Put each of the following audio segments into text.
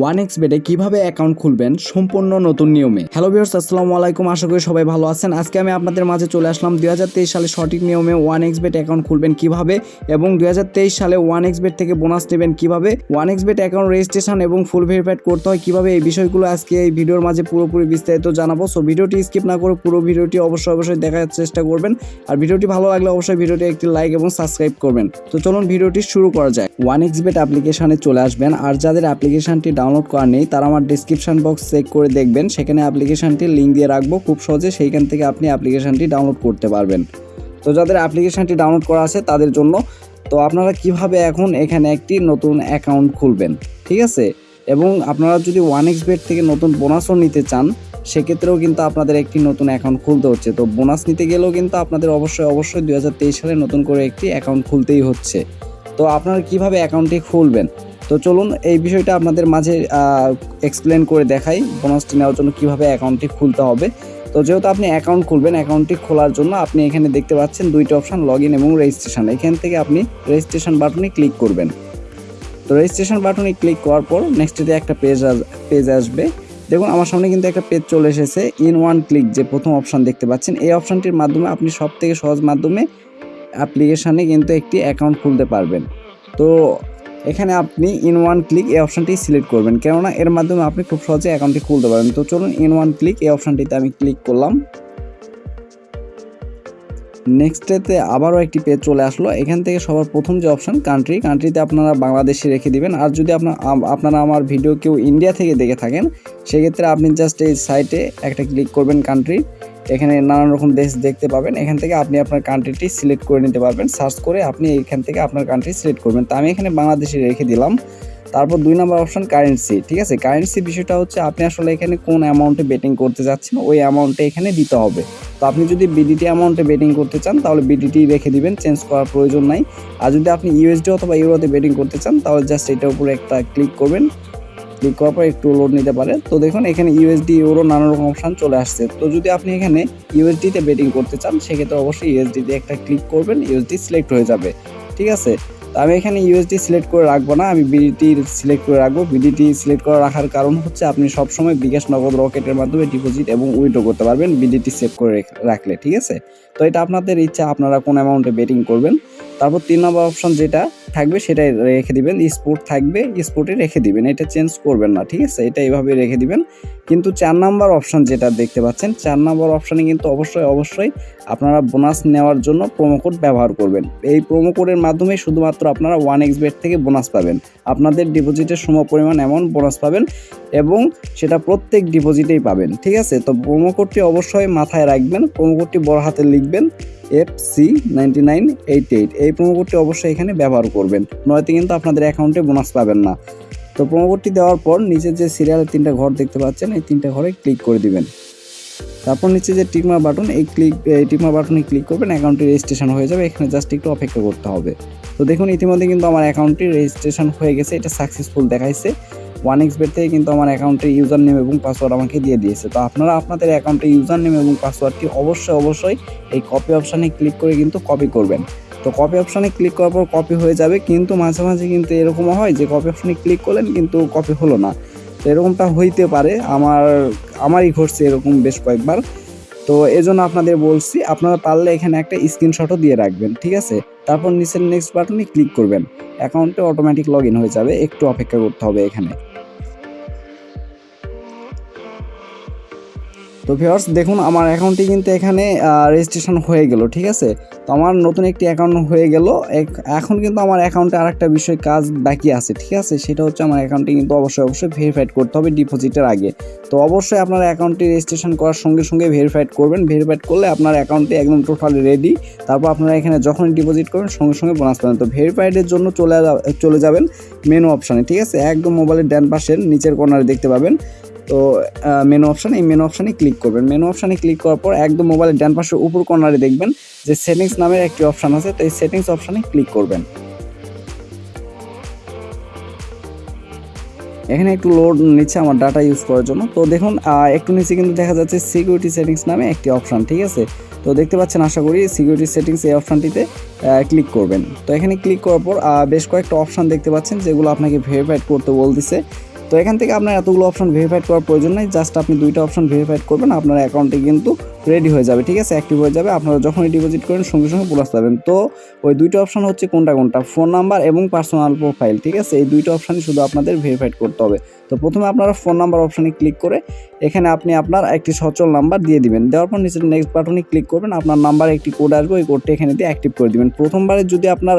One x বেডে কীভাবে account খুলবেন সম্পূর্ণ নতুন নিয়মে। হ্যালো ভিউয়ার্স, আসসালামু আলাইকুম। আশা করি সবাই ভালো আছেন। আজকে আমি আপনাদের মাঝে চলে আসলাম দুই হাজার তেইশ সালে সঠিক নিয়মে ওয়ান এক্স বেড অ্যাকাউন্ট খুলবেন কীভাবে এবং দুই হাজার তেইশ সালে ওয়ান এক্স বেড থেকে বোনাস নেবেন কীভাবে। One x bet account registration এবং ফুল ভেরিফাইড করতে হয় কীভাবে এই বিষয়গুলো আজকে এই ভিডিওর মাঝে পুরোপুরি বিস্তারিত জানাব। সো ভিডিওটি স্কিপ না করে পুরো ভিডিওটি অবশ্যই অবশ্যই দেখার চেষ্টা করবেন। আর ভিডিওটি ভালো লাগলে অবশ্যই ভিডিওটি একটি লাইক এবং সাবস্ক্রাইব করবেন। তো চলুন ভিডিওটি শুরু করা যায় ওয়ান এক্স বেড অ্যাপ্লিকেশনে চলে আসবেন। আর যাদের অ্যাপ্লিকেশনটি ডাউনলোড করা নেই, তারা আমার ডিসক্রিপশন বক্স চেক করে দেখবেন। সেখানে অ্যাপ্লিকেশনটির লিঙ্ক দিয়ে রাখব। খুব সহজে সেইখান থেকে আপনি অ্যাপ্লিকেশনটি ডাউনলোড করতে পারবেন। তো যাদের অ্যাপ্লিকেশনটি ডাউনলোড করা আছে, তাদের জন্য। তো আপনারা কীভাবে এখন এখানে একটি নতুন অ্যাকাউন্ট খুলবেন? ঠিক আছে? এবং আপনারা যদি ওয়ান এক্স বেড থেকে নতুন বোনাসও নিতে চান, সেক্ষেত্রেও কিন্তু আপনাদের একটি নতুন অ্যাকাউন্ট খুলতে হচ্ছে। তো বোনাস নিতে গেলেও কিন্তু আপনাদের অবশ্যই অবশ্যই দুই হাজার তেইশ সালে নতুন করে একটি অ্যাকাউন্ট খুলতেই হচ্ছে। তো আপনারা কীভাবে অ্যাকাউন্টটি খুলবেন? তো চলুন এই বিষয়টা আপনাদের মাঝে এক্সপ্লেন করে দেখাই বোনাসটি নেওয়ার জন্য কীভাবে অ্যাকাউন্টটি খুলতে হবে। তো যেহেতু আপনি অ্যাকাউন্ট খুলবেন অ্যাকাউন্টটি খোলার জন্য আপনি এখানে দেখতে পাচ্ছেন দুইটা অপশান লগ ইন এবং রেজিস্ট্রেশন এখান থেকে আপনি রেজিস্ট্রেশন বাটনে ক্লিক করবেন। তো রেজিস্ট্রেশন বাটনে ক্লিক করার পর নেক্সটে একটা পেজ পেজ আসবে। দেখুন, আমার সামনে কিন্তু একটা পেজ চলে এসেছে ইন ওয়ান ক্লিক যে প্রথম অপশান দেখতে পাচ্ছেন। এই অপশানটির মাধ্যমে আপনি সব থেকে সহজ মাধ্যমে অ্যাপ্লিকেশানে কিন্তু একটি অ্যাকাউন্ট খুলতে পারবেন। তো এখানে আপনি ইন ওয়ান ক্লিক এই অপশানটি সিলেক্ট করবেন। কেননা এর মাধ্যমে আপনি খুব সহজে অ্যাকাউন্টটি খুলতে পারবেন। তো চলুন ইন ওয়ান ক্লিক এই অপশানটিতে আমি ক্লিক করলাম। নেক্সটেতে আবারও একটি পেজ চলে আসলো। এখান থেকে সবার প্রথম যে অপশান কান্ট্রি কান্ট্রিতে আপনারা বাংলাদেশে রেখে দিবেন। আর যদি আপনার আপনারা আমার ভিডিও কেউ ইন্ডিয়া থেকে দেখে থাকেন, সেক্ষেত্রে আপনি জাস্ট এই সাইটে একটা ক্লিক করবেন কান্ট্রি এখানে নানান রকম দেশ দেখতে পাবেন। এখান থেকে আপনি আপনার কান্ট্রিটি সিলেক্ট করে নিতে পারবেন। সার্চ করে আপনি এখান থেকে আপনার কান্ট্রি সিলেক্ট করবেন। তো আমি এখানে বাংলাদেশে রেখে দিলাম। তারপর দুই নম্বর অপশন কারেন্সি ঠিক আছে? কারেন্সি বিষয়টা হচ্ছে আপনি আসলে এখানে কোন অ্যামাউন্টে বেটিং করতে যাচ্ছেন, ওই অ্যামাউন্টে এখানে দিতে হবে। তো আপনি যদি বিডিটি অ্যামাউন্টে বেটিং করতে চান, তাহলে বিডিটি রেখে দিবেন চেঞ্জ করার প্রয়োজন নাই। আর যদি আপনি ইউএসডি অথবা ইউরোতে বেটিং করতে চান, তাহলে জাস্ট এটার উপরে একটা ক্লিক করবেন। ক্লিক করার পর একটু লোড নিতে পারে তো দেখুন, এখানে ইউএসডি ইউরো নানা রকম অপশান চলে আসছে। তো যদি আপনি এখানে ইউএসডিতে বেটিং করতে চান, সেক্ষেত্রে অবশ্যই ইউএসডিতে একটা ক্লিক করবেন ইউএসডি সিলেক্ট হয়ে যাবে। ঠিক আছে? তো আমি এখানে ইউএসডি সিলেক্ট করে রাখব না, আমি বিডিটি সিলেক্ট করে রাখব। বিডিটি সিলেক্ট করে রাখার কারণ হচ্ছে, আপনি সবসময় বিকাশ নগদ রকেটের মাধ্যমে ডিপোজিট এবং উইড্রো করতে পারবেন। বিডিটি সেভ করে রাখলে, ঠিক আছে? তো এটা আপনাদের ইচ্ছা, আপনারা কোন অ্যামাউন্টে বেটিং করবেন? তারপর তিন নম্বর অপশন যেটা থাকবে সেটাই রেখে দিবেন। স্পোর্ট থাকবে স্পোর্টে রেখে দিবেন। এটা চেঞ্জ করবেন না, ঠিক আছে? এটা এইভাবে রেখে দিবেন। কিন্তু চার নাম্বার অপশন যেটা দেখতে পাচ্ছেন, চার নাম্বার অপশানে কিন্তু অবশ্যই অবশ্যই আপনারা বোনাস নেওয়ার জন্য কোড ব্যবহার করবেন। এই কোডের মাধ্যমে শুধুমাত্র আপনারা ওয়ান এক্স বেড থেকে বোনাস পাবেন। আপনাদের ডিপোজিটের সম পরিমাণ এমন বোনাস পাবেন এবং সেটা প্রত্যেক ডিপোজিটেই পাবেন, ঠিক আছে? তো কোডটি অবশ্যই মাথায় রাখবেন। কোডটি বড় হাতে লিখবেন। F C nine eight eight এই প্রোমো কোডটি অবশ্যই এখানে ব্যবহার করবেন। নয়তো কিন্তু আপনাদের অ্যাকাউন্টে বোনাস পাবেন না। তো প্রোমো কোডটি দেওয়ার পর নিচে যে সিরিয়ালের তিনটা ঘর দেখতে পাচ্ছেন, এই তিনটা ঘরে ক্লিক করে দিবেন। তারপর নিচে যে টিকমা বাটন এই ক্লিক এই টিকমা বাটনে ক্লিক করবেন অ্যাকাউন্টটি রেজিস্ট্রেশন হয়ে যাবে। এখানে জাস্ট একটু অপেক্ষা করতে হবে। তো দেখুন, ইতিমধ্যে কিন্তু আমার অ্যাকাউন্টটি রেজিস্ট্রেশন হয়ে গেছে। এটা সাকসেসফুল দেখাইছে। ওয়ান এক্স বেড থেকে কিন্তু আমার অ্যাকাউন্টের ইউজার নেম এবং পাসওয়ার্ড আমাকে দিয়ে দিয়েছে। তো আপনারা আপনাদের অ্যাকাউন্টের ইউজার নেম এবং পাসওয়ার্ডটি অবশ্যই অবশ্যই এই কপি অপশানে ক্লিক করে কিন্তু কপি করবেন। তো কপি অপশানে ক্লিক করার পর কপি হয়ে যাবে, কিন্তু মাঝে মাঝে কিন্তু এরকমও হয় যে কপি অপশানে ক্লিক করলেন কিন্তু কপি হলো না। তো এরকমটা হইতে পারে, আমার, আমারই ঘটছে এরকম বেশ কয়েকবার। তো এজন্য আপনাদের বলছি, আপনারা পারলে এখানে একটা স্ক্রিনশটও দিয়ে রাখবেন, ঠিক আছে? তারপর নিচের নেক্সট বাটনে ক্লিক করবেন। অ্যাকাউন্টে অটোমেটিক লগ হয়ে যাবে, একটু অপেক্ষা করতে হবে এখানে। তো ভিওর্স দেখুন, আমার অ্যাকাউন্টটি কিন্তু এখানে রেজিস্ট্রেশন হয়ে গেল, ঠিক আছে? তো আমার নতুন একটি অ্যাকাউন্ট হয়ে গেল। এখন কিন্তু আমার অ্যাকাউন্টে আর একটা বিষয় কাজ বাকি আছে, ঠিক আছে? সেটা হচ্ছে আমার অ্যাকাউন্টটি কিন্তু অবশ্যই অবশ্যই ভেরিফাইড করতে হবে ডিপোজিটের আগে। তো অবশ্যই আপনার অ্যাকাউন্টটি রেজিস্ট্রেশন করার সঙ্গে সঙ্গে ভেরিফাইড করবেন। ভেরিফাইড করলে আপনার অ্যাকাউন্টটি একদম টোটাল রেডি তারপর আপনারা এখানে যখনই ডিপোজিট করবেন, সঙ্গে সঙ্গে বোনাস পাবেন। তো ভেরিফাইডের জন্য চলে চলে যাবেন মেনু অপশানে ঠিক আছে? একদম মোবাইলের ডান পাশের নিচের কর্নারে দেখতে পাবেন। তো মেনু অপশান এই মেনু অপশানে ক্লিক করবেন। মেনু অপশানে ক্লিক করার পর একদম মোবাইলের ডান পাশে উপর কর্নারে দেখবেন যে সেটিংস নামের একটি অপশান আছে, তো এই সেটিংস অপশানে ক্লিক করবেন। এখানে একটু লোড নিচ্ছে আমার ডাটা ইউজ করার জন্য। তো দেখুন একটু নিচে কিন্তু দেখা যাচ্ছে সিকিউরিটি সেটিংস নামে একটি অপশান ঠিক আছে? তো দেখতে পাচ্ছেন, আশা করি সিকিউরিটি সেটিংস এই অপশানটিতে ক্লিক করবেন। তো এখানে ক্লিক করার পর বেশ কয়েকটা অপশান দেখতে পাচ্ছেন, যেগুলো আপনাকে ভেরিফাইড করতে বলতেছে। তো এখান থেকে আপনার এতগুলো অপশন ভেরিফাইড করার প্রয়োজন নেই জাস্ট আপনি দুইটা অপশন ভেরিফাইড করবেন, আপনার অ্যাকাউন্টে কিন্তু রেডি হয়ে যাবে, ঠিক আছে? অ্যাক্টিভ হয়ে যাবে, আপনারা যখনই ডিপোজিট করেন, সঙ্গে সঙ্গে প্লাস পাবেন। তো ওই দুইটা অপশন হচ্ছে কোনটা কোনটা? ফোন নাম্বার এবং পার্সোনাল প্রোফাইল ঠিক আছে? এই দুইটা অপশানই শুধু আপনাদের ভেরিফাইড করতে হবে। তো প্রথমে আপনারা ফোন নাম্বার অপশানে ক্লিক করে এখানে আপনি আপনার একটি সচল নাম্বার দিয়ে দিবেন। দেওয়ার পর নিচে নেক্সট বাটনে ক্লিক করবেন, আপনার নাম্বার একটি কোড আসবে, ওই কোডটি এখানে দিয়ে অ্যাক্টিভ করে দিবেন। প্রথমবারে যদি আপনার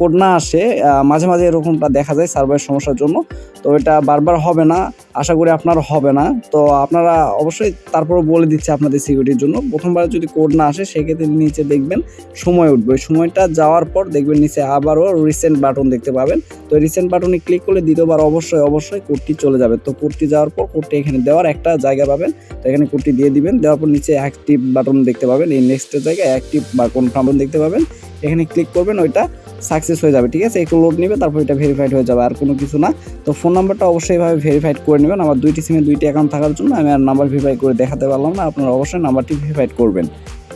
কোড না আসে মাঝে মাঝে এরকমটা দেখা যায় সার্ভারের সমস্যার জন্য। তো এটা বারবার হবে না, আশা করি আপনার হবে না। তো আপনারা অবশ্যই তারপরে বলে দিচ্ছে আপনাদের সিকিউরিটির জন্য। প্রথমবার যদি কোড না আসে, সেক্ষেত্রে নিচে দেখবেন সময় উঠবে। সময়টা যাওয়ার পর দেখবেন নিচে আবারও রিসেন্ট বাটন দেখতে পাবেন। তো রিসেন্ট বাটনে ক্লিক করলে দ্বিতীয়বার অবশ্যই অবশ্যই কোডটি চলে যাবে। তো কুর্তি যাওয়ার পর কুর্তি এখানে দেওয়ার একটা জায়গা পাবেন। তো এখানে কুর্তি দিয়ে দিবেন। দেওয়ার পর নিচে অ্যাক্টিভ বাটন দেখতে পাবেন। এই নেক্সটের জায়গায় অ্যাক্টিভ বা কোন বাটন দেখতে পাবেন। এখানে ক্লিক করবেন, ওইটা সাকসেস হয়ে যাবে, ঠিক আছে? একটু লোড নেবে, তারপর এটা ভেরিফাইড হয়ে যাবে, আর কোনো কিছু না। তো ফোন নাম্বারটা অবশ্যই এভাবে ভেরিফাইড করে নেবেন। আমার দুইটি সিমে দুইটি অ্যাকাউন্ট থাকার জন্য আমি আর নাম্বার ভেরিফাই করে দেখাতে পারলাম না। আপনারা অবশ্যই নাম্বারটি ভেরিফাইড করবেন।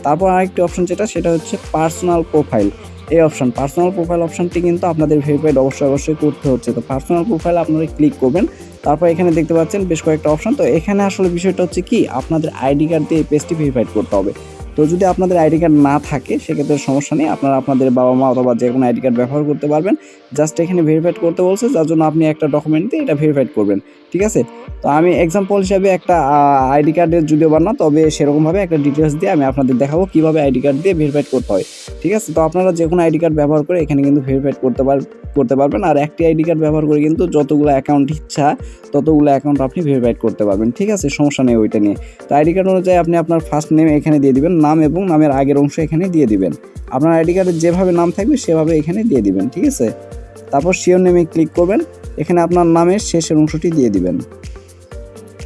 তারপর আরেকটি অপশন যেটা, সেটা হচ্ছে পার্সোনাল প্রোফাইল এই অপশন পার্সোনাল প্রোফাইল অপশানটি কিন্তু আপনাদের ভেরিফাইড অবশ্যই অবশ্যই করতে হচ্ছে। তো পার্সোনাল প্রোফাইল আপনারা ক্লিক করবেন, তারপর এখানে দেখতে পাচ্ছেন বেশ কয়েকটা অপশান তো এখানে আসলে বিষয়টা হচ্ছে কি, আপনাদের আইডি কার্ড দিয়ে এই পেজটি ভেরিফাইড করতে হবে। তো যদি আপনাদের আইডি কার্ড না থাকে, সেক্ষেত্রে সমস্যা নেই। আপনারা আপনাদের বাবা মা অথবা যে কোনো আইডি কার্ড ব্যবহার করতে পারবেন। জাস্ট এখানে ভেরিফাইড করতে বলছে, যার জন্য আপনি একটা ডকুমেন্ট দিয়ে এটা ভেরিফাইড করবেন। ঠিক আছে? তো আমি এক্সাম্পল হিসাবে একটা আইডি কার্ডের যদিও বা না, তবে সেরকমভাবে একটা ডিটেলস দিয়ে আমি আপনাদের দেখাবো কীভাবে আইডি কার্ড দিয়ে ভেরিফাইড করতে হয়। ঠিক আছে? তো আপনারা যে কোনো আইডি কার্ড ব্যবহার করে এখানে কিন্তু ভেরিফাইড করতে পার, করতে পারবেন। আর একটি আইডি কার্ড ব্যবহার করে কিন্তু যতগুলো অ্যাকাউন্ট ইচ্ছা, ততগুলো অ্যাকাউন্ট আপনি ভেরিফাইড করতে পারবেন। ঠিক আছে? সমস্যা নেই ওইটা নিয়ে। তো আইডি কার্ড অনুযায়ী আপনি আপনার ফার্স্ট নেম এখানে দিয়ে দিবেন। নাম এবং নামের আগের অংশ এখানে দিয়ে দিবেন। আপনার আইডি কার্ডের যেভাবে নাম থাকবে সেভাবে এখানে দিয়ে দিবেন, ঠিক আছে? তারপর শিওর নেমে ক্লিক করবেন, এখানে আপনার নামের শেষের অংশটি দিয়ে দিবেন।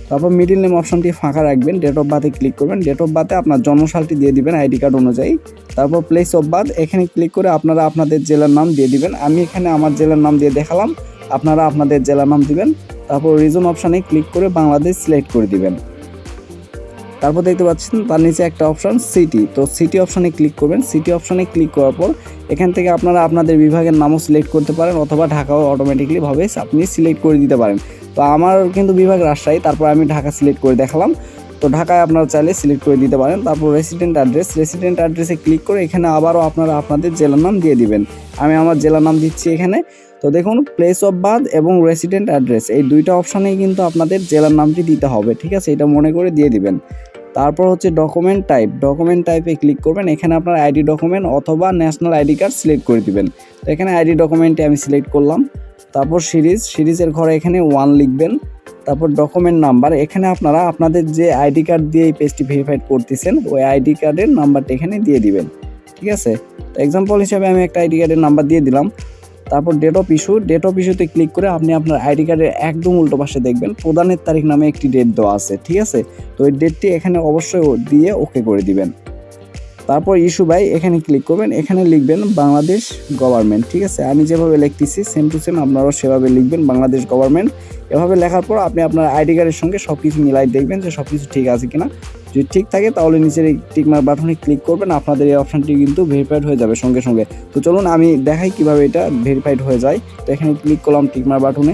তারপর মিডিল নেম অপশনটি ফাঁকা রাখবেন ডেট অফ বার্থে ক্লিক করবেন। ডেট অফ বার্থে আপনার জন্মসালটি দিয়ে দিবেন আইডি কার্ড অনুযায়ী। তারপর প্লেস অফ বার্থ এখানে ক্লিক করে আপনারা আপনাদের জেলার নাম দিয়ে দিবেন। আমি এখানে আমার জেলার নাম দিয়ে দেখালাম, আপনারা আপনাদের জেলার নাম দিবেন। তারপর রিজন অপশানে ক্লিক করে বাংলাদেশ সিলেক্ট করে দিবেন। তারপর দেখতে পাচ্ছেন, তার নিচে একটা অপশান সিটি তো সিটি অপশানে ক্লিক করবেন। সিটি অপশানে ক্লিক করার পর এখান থেকে আপনারা আপনাদের বিভাগের নামও সিলেক্ট করতে পারেন অথবা ঢাকাও অটোমেটিকলি ভাবে আপনি সিলেক্ট করে দিতে পারেন। তো আমার কিন্তু বিভাগ রাজশাহী, তারপর আমি ঢাকা সিলেক্ট করে দেখালাম। তো ঢাকায় আপনারা চাইলে সিলেক্ট করে দিতে পারেন। তারপর রেসিডেন্ট অ্যাড্রেস রেসিডেন্ট অ্যাড্রেসে ক্লিক করে এখানে আবারও আপনারা আপনাদের জেলার নাম দিয়ে দিবেন। আমি আমার জেলার নাম দিচ্ছি এখানে। তো দেখুন প্লেস অফ বার্থ এবং রেসিডেন্ট অ্যাড্রেস এই দুইটা অপশানেই কিন্তু আপনাদের জেলার নামটি দিতে হবে, ঠিক আছে? এটা মনে করে দিয়ে দিবেন। তারপর হচ্ছে ডকুমেন্ট টাইপ ডকুমেন্ট টাইপে ক্লিক করবেন, এখানে আপনার আইডি ডকুমেন্ট অথবা ন্যাশনাল আইডি কার্ড সিলেক্ট করে দিবেন। তো এখানে আইডি ডকুমেন্টে আমি সিলেক্ট করলাম। তারপর সিরিজ, সিরিজের ঘরে এখানে ওয়ান লিখবেন। তারপর ডকুমেন্ট নাম্বার এখানে আপনারা আপনাদের যে আইডি কার্ড দিয়ে এই পেজটি ভেরিফাইড করতেছেন, ওই আইডি কার্ডের নাম্বারটা এখানে দিয়ে দিবেন। ঠিক আছে? তো এক্সাম্পল হিসাবে আমি একটা আইডি কার্ডের নাম্বার দিয়ে দিলাম। তারপর date of issue date of ইস্যুতে ক্লিক করে আপনি আপনার আইডি কার্ডের একদম উল্টো পাশে দেখবেন, প্রদানের তারিখ নামে একটি ডেট দেওয়া আছে, ঠিক আছে? তো ওই ডেটটি এখানে অবশ্যই দিয়ে ওকে করে দিবেন। তারপর ইস্যু বাই এখানে ক্লিক করবেন, এখানে লিখবেন বাংলাদেশ গভর্নমেন্ট ঠিক আছে? আমি যেভাবে লিখতেছি সেম টু সেম আপনারাও সেভাবে লিখবেন বাংলাদেশ গভর্নমেন্ট এভাবে লেখার পর আপনি আপনার আইডি কার্ডের সঙ্গে সব কিছু মিলাই দেখবেন যে সব কিছু ঠিক আছে কিনা। যদি ঠিক থাকে, তাহলে নিচের এই টিকমার বাটনে ক্লিক করবেন, আপনাদের এই অপশানটি কিন্তু ভেরিফাইড হয়ে যাবে সঙ্গে সঙ্গে। তো চলুন, আমি দেখাই কীভাবে এটা ভেরিফাইড হয়ে যায়। তো এখানে ক্লিক করলাম টিকমার বাটনে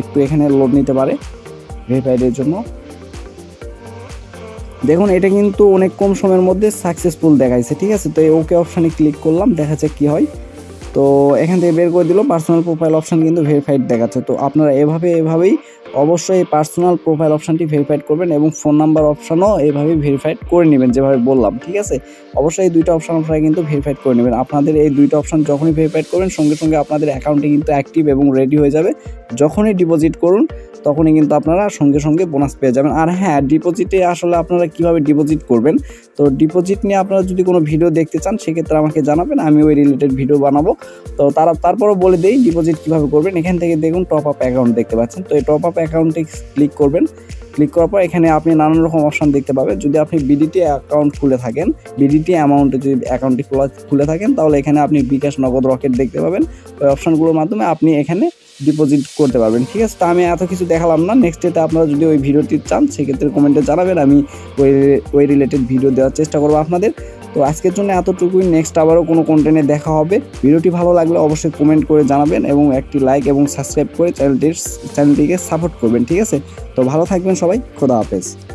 একটু এখানে লোড নিতে পারে ভেরিফাইডের জন্য। দেখুন, এটা কিন্তু অনেক কম সময়ের মধ্যে সাকসেসফুল দেখাইছে, ঠিক আছে? তো এই ওকে অপশানে ক্লিক করলাম, দেখা যাক কী হয়। তো এখান থেকে বের করে দিল পার্সোনাল প্রোফাইল অপশান কিন্তু ভেরিফাইড দেখাচ্ছে। তো আপনারা এভাবে, এভাবেই অবশ্যই এই পার্সোনাল প্রোফাইল অপশানটি ভেরিফাইড করবেন এবং ফোন নাম্বার অপশানও এভাবে ভেরিফাইড করে নেবেন, যেভাবে বললাম, ঠিক আছে? অবশ্যই এই দুইটা অপশান আপনারা কিন্তু ভেরিফাইড করে নেবেন। আপনাদের এই দুইটা অপশান যখনই ভেরিফাইড করবেন, সঙ্গে সঙ্গে আপনাদের অ্যাকাউন্টে কিন্তু অ্যাক্টিভ এবং রেডি হয়ে যাবে। যখনই ডিপোজিট করুন, তখনই কিন্তু আপনারা সঙ্গে সঙ্গে বোনাস পেয়ে যাবেন। আর হ্যাঁ ডিপোজিটে আসলে আপনারা কীভাবে ডিপোজিট করবেন? তো ডিপোজিট নিয়ে আপনারা যদি কোনো ভিডিও দেখতে চান, সেক্ষেত্রে আমাকে জানাবেন, আমি ওই রিলেটেড ভিডিও বানাবো। তো তারা, তারপরও বলে দেই ডিপোজিট কীভাবে করবেন, এখান থেকে দেখুন টপ আপ অ্যাকাউন্ট দেখতে পাচ্ছেন। তো এই টপ আপ অ্যাকাউন্টে ক্লিক করবেন। ক্লিক করার পর এখানে আপনি নানান রকম অপশন দেখতে পাবেন। যদি আপনি বিডিটি অ্যাকাউন্ট খুলে থাকেন বিডিটি অ্যামাউন্টে যদি অ্যাকাউন্টটি খোলা, খুলে থাকেন, তাহলে এখানে আপনি বিকাশ নগদ রকেট দেখতে পাবেন। ওই অপশনগুলোর মাধ্যমে আপনি এখানে ডিপোজিট করতে পারবেন, ঠিক আছে? তা আমি এত কিছু দেখালাম না। নেক্সট ডেতে আপনারা যদি ওই ভিডিওটি চান, সেক্ষেত্রে কমেন্টে জানাবেন। আমি ওই ওই রিলেটেড ভিডিও দেওয়ার চেষ্টা করব আপনাদের। তো আজকের জন্য এতটুকুই। নেক্সট আবারও কোনো কন্টেন্টে দেখা হবে। ভিডিওটি ভালো লাগলে অবশ্যই কমেন্ট করে জানাবেন এবং একটি লাইক এবং সাবস্ক্রাইব করে চ্যানেলটির চ্যানেলটিকে সাপোর্ট করবেন, ঠিক আছে? তো ভালো থাকবেন সবাই, খোদা হাফেজ।